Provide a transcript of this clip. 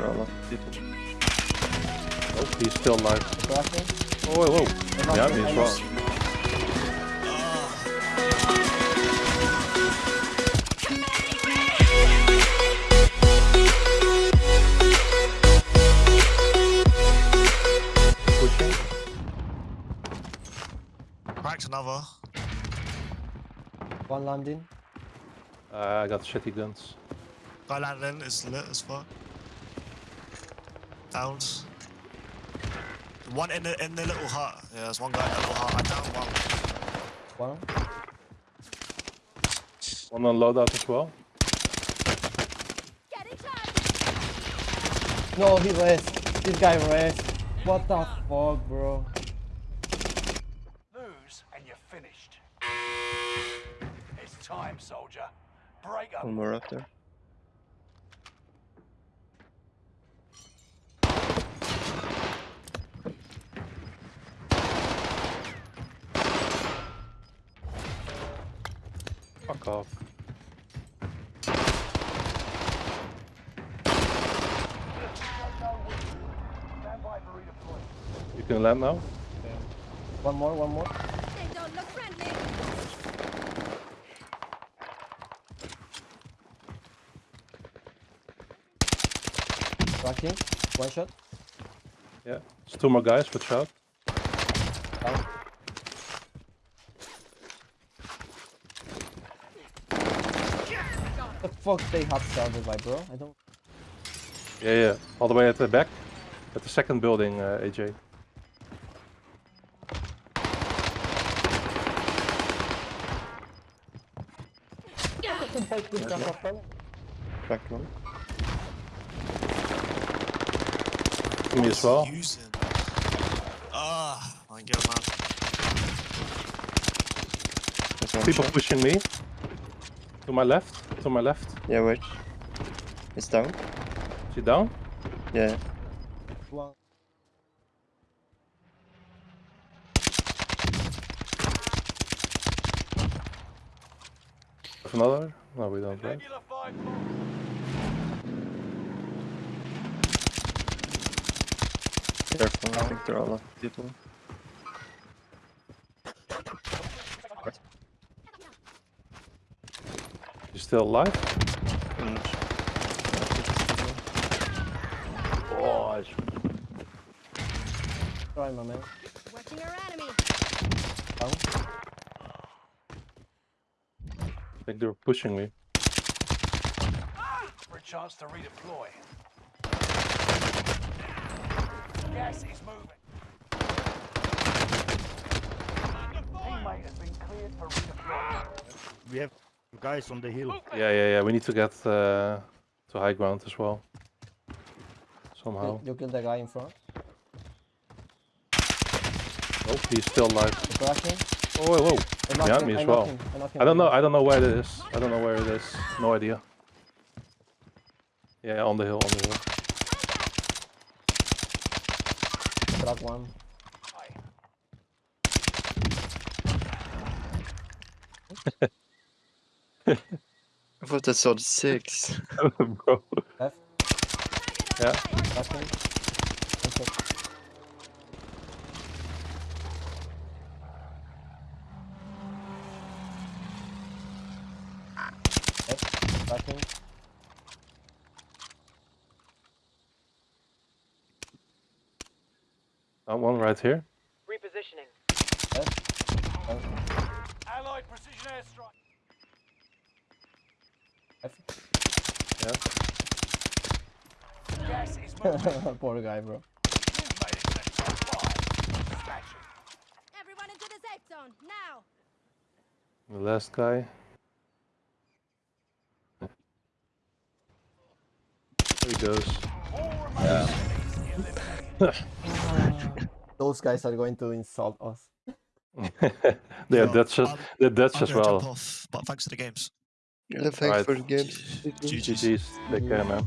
there are a lot. Oh, he's still alive. Oh, whoa. They're Yeah, knocking, me as well. Cracked another. One landing. Uh, I got shitty guns. Guy landed in is lit as fuck. Downs. One in the in the little hut. Yeah, there's one guy in the little hut. I downed one. One. One on loadout as well. No, he rest. This guy rest. What the fuck, bro? Lose and you're finished. It's time, soldier. Break up. One more up there. Fuck off. Stand by for redeployment. You can land now. One more, one more. They don't look friendly. Crashing. One shot. Yeah. There's two more guys, watch out. Down. The fuck they have started by, bro? I don't. Yeah, yeah. All the way at the back. At the second building, uh, AJ. Back one. Me as well. Using. Ah, my god, man. People pushing me. To my left. To my left. Yeah, wait. It's down. Is he down? Yeah. One. Another? No, we don't, right? Careful, I think there are a lot of people. You still alive? Mm. Oh, Try, my man. Watching our enemy. Down. I think they're pushing me. For a chance to redeploy. Gas is moving. Teammate has been cleared for redeployment. We have guys on the hill. Yeah, yeah, yeah. We need to get uh, to high ground as well. Somehow. You, you killed the guy in front. Oh, he's still alive. The. Oh, whoa, whoa. Behind him, me as knocked well. him, I I don't know. I don't know where it is. I don't know where it is. No idea. Yeah, on the hill, on the hill. Crack one. I thought I saw the six. Bro. Left. Yeah. Crashing. One shot. Left. Crashing. One right here. Repositioning. Left. Down. Allied precision airstrike. Left. Yeah. Gas is moving. Poor guy, bro. You've made it to the top five. Smashing. Everyone into the safe zone now. The last guy. There he goes. All remaining enemies eliminated. Those guys are going to insult us. yeah, Yeah, that's just I'm- that, that's I'm just well. off, but thanks for the games. Yeah, thanks Alright. for the game. GG's. GG's. Take care, man.